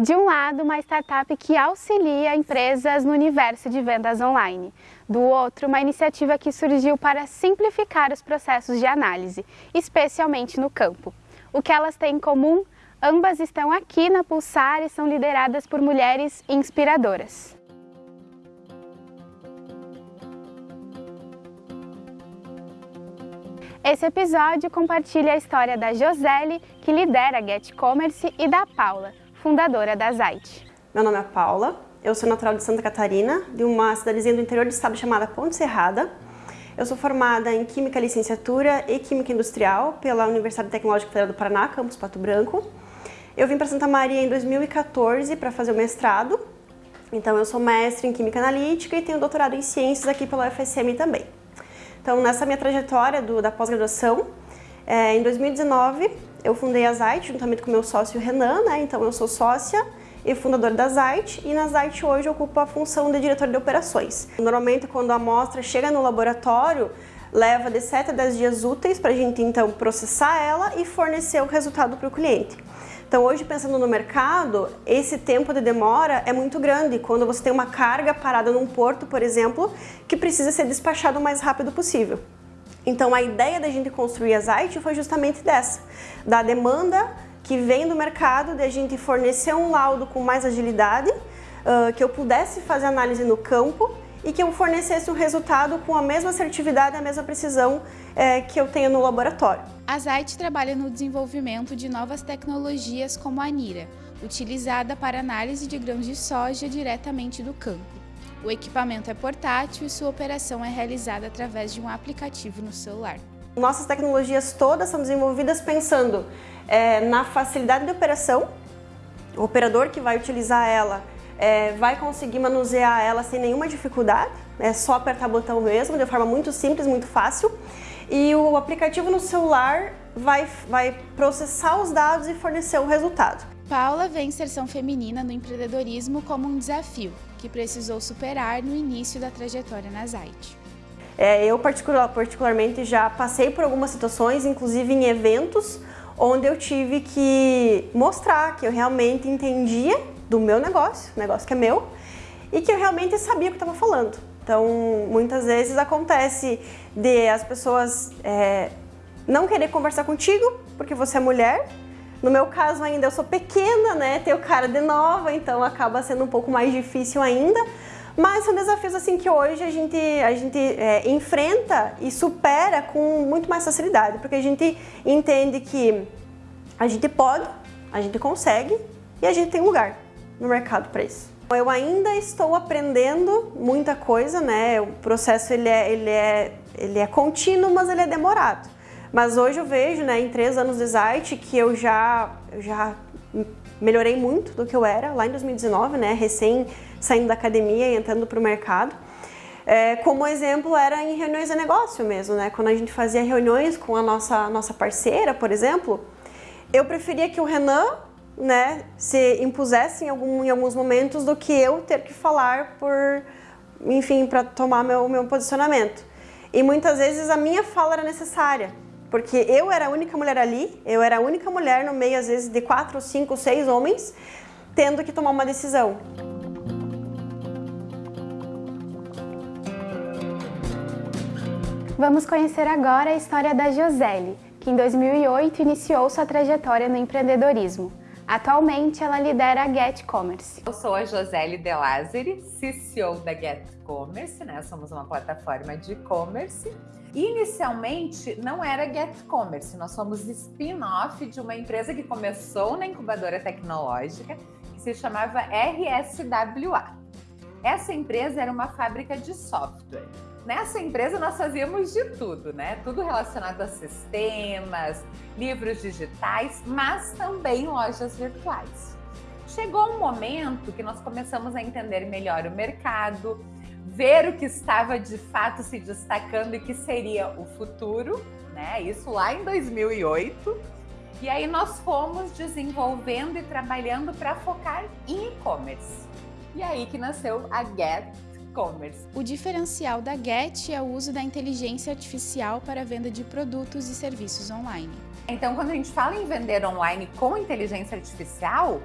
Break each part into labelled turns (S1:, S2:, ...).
S1: De um lado, uma startup que auxilia empresas no universo de vendas online. Do outro, uma iniciativa que surgiu para simplificar os processos de análise, especialmente no campo. O que elas têm em comum? Ambas estão aqui na Pulsar e são lideradas por mulheres inspiradoras. Esse episódio compartilha a história da Josele, que lidera a Get Commerce, e da Paula, fundadora da Zite.
S2: Meu nome é Paula, eu sou natural de Santa Catarina, de uma cidadezinha do interior do estado chamada Ponte Serrada. Eu sou formada em Química Licenciatura e Química Industrial pela Universidade Tecnológica Federal do Paraná, campus Pato Branco. Eu vim para Santa Maria em 2014 para fazer o mestrado. Então eu sou mestre em Química Analítica e tenho doutorado em Ciências aqui pela UFSM também. Então nessa minha trajetória do, da pós-graduação, é, em 2019 eu fundei a Zite juntamente com meu sócio Renan, né? Então eu sou sócia e fundadora da Zite e na Zite hoje ocupo a função de diretor de operações. Normalmente quando a amostra chega no laboratório, leva de 7 a 10 dias úteis para a gente então processar ela e fornecer o resultado para o cliente. Então hoje pensando no mercado, esse tempo de demora é muito grande quando você tem uma carga parada num porto, por exemplo, que precisa ser despachado o mais rápido possível. Então a ideia da gente construir a Zite foi justamente dessa, da demanda que vem do mercado, de a gente fornecer um laudo com mais agilidade, uh, que eu pudesse fazer análise no campo e que eu fornecesse um resultado com a mesma assertividade e a mesma precisão é, que eu tenho no laboratório.
S1: A Zite trabalha no desenvolvimento de novas tecnologias como a Nira, utilizada para análise de grãos de soja diretamente do campo. O equipamento é portátil e sua operação é realizada através de um aplicativo no celular.
S2: Nossas tecnologias todas são desenvolvidas pensando é, na facilidade de operação, o operador que vai utilizar ela é, vai conseguir manusear ela sem nenhuma dificuldade, é só apertar o botão mesmo, de forma muito simples, muito fácil. E o aplicativo no celular vai, vai processar os dados e fornecer o resultado.
S1: Paula vê a inserção feminina no empreendedorismo como um desafio que precisou superar no início da trajetória na Zite.
S2: É, eu particular, particularmente já passei por algumas situações, inclusive em eventos, onde eu tive que mostrar que eu realmente entendia do meu negócio, negócio que é meu, e que eu realmente sabia o que estava falando. Então, muitas vezes acontece de as pessoas é, não querer conversar contigo porque você é mulher, no meu caso ainda eu sou pequena, né? Tenho cara de nova, então acaba sendo um pouco mais difícil ainda. Mas são desafios assim que hoje a gente, a gente é, enfrenta e supera com muito mais facilidade, porque a gente entende que a gente pode, a gente consegue e a gente tem lugar no mercado para isso. Eu ainda estou aprendendo muita coisa, né? O processo ele é, ele é, ele é contínuo, mas ele é demorado. Mas hoje eu vejo, né, em três anos de Zite, que eu já, já melhorei muito do que eu era lá em 2019, né, recém saindo da academia e entrando para o mercado. É, como exemplo era em reuniões de negócio mesmo, né, quando a gente fazia reuniões com a nossa, nossa parceira, por exemplo, eu preferia que o Renan né, se impusesse em, algum, em alguns momentos do que eu ter que falar por, enfim, para tomar meu, meu posicionamento. E muitas vezes a minha fala era necessária, porque eu era a única mulher ali, eu era a única mulher no meio, às vezes, de quatro, cinco, seis homens, tendo que tomar uma decisão. Vamos conhecer agora a história da Josele, que em 2008 iniciou sua trajetória no empreendedorismo. Atualmente, ela lidera a Get Commerce.
S3: Eu sou a Josele De Lázari, CCO da Get Commerce, né? Somos uma plataforma de e-commerce. Inicialmente, não era Get Commerce, nós somos spin-off de uma empresa que começou na incubadora tecnológica, que se chamava RSWA. Essa empresa era uma fábrica de software. Nessa empresa nós fazíamos de tudo, né? Tudo relacionado a sistemas, livros digitais, mas também lojas virtuais. Chegou um momento que nós começamos a entender melhor o mercado, ver o que estava de fato se destacando e que seria o futuro, né? Isso lá em 2008. E aí nós fomos desenvolvendo e trabalhando para focar em e-commerce. E aí que nasceu a Get Commerce.
S1: O diferencial da Get é o uso da inteligência artificial para a venda de produtos e serviços online.
S3: Então, quando a gente fala em vender online com inteligência artificial,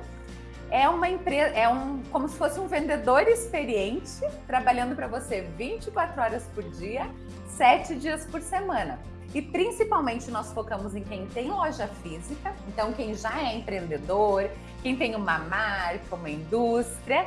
S3: é uma empresa, é um como se fosse um vendedor experiente trabalhando para você 24 horas por dia, 7 dias por semana. E principalmente nós focamos em quem tem loja física, então quem já é empreendedor, quem tem uma marca, uma indústria,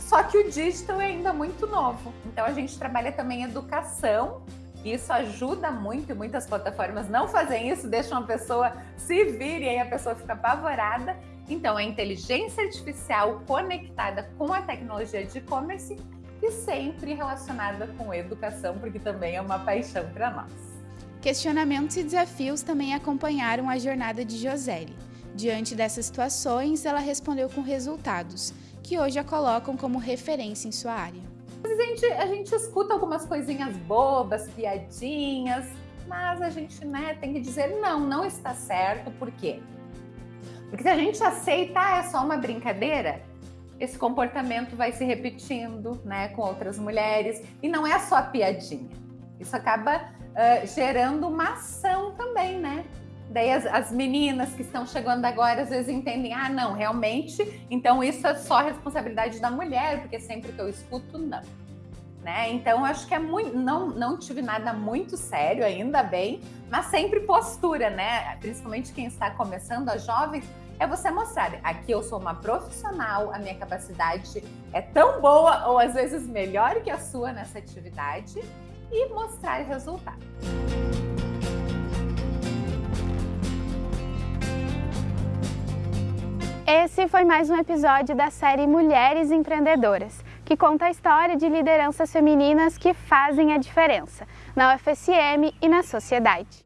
S3: só que o digital é ainda muito novo. Então a gente trabalha também educação, isso ajuda muito, e muitas plataformas não fazem isso, deixam a pessoa se vir e aí a pessoa fica apavorada. Então, a inteligência artificial conectada com a tecnologia de e-commerce e sempre relacionada com educação, porque também é uma paixão para nós.
S1: Questionamentos e desafios também acompanharam a jornada de Josélie. Diante dessas situações, ela respondeu com resultados, que hoje a colocam como referência em sua área.
S3: A gente, a gente escuta algumas coisinhas bobas, piadinhas, mas a gente né, tem que dizer não, não está certo, por quê? Porque se a gente aceita, ah, é só uma brincadeira, esse comportamento vai se repetindo né, com outras mulheres, e não é só piadinha. Isso acaba uh, gerando uma ação também, né? Daí as, as, meninas que estão chegando agora às vezes entendem, ah, não, realmente, então isso é só responsabilidade da mulher, porque sempre que eu escuto, não. Né? Então acho que é muito, não, não tive nada muito sério, ainda bem, mas sempre postura, né? Principalmente quem está começando, as jovens, é você mostrar, aqui eu sou uma profissional, a minha capacidade é tão boa ou às vezes melhor que a sua nessa atividade e mostrar resultado.
S1: Esse foi mais um episódio da série Mulheres Empreendedoras, que conta a história de lideranças femininas que fazem a diferença na UFSM e na sociedade.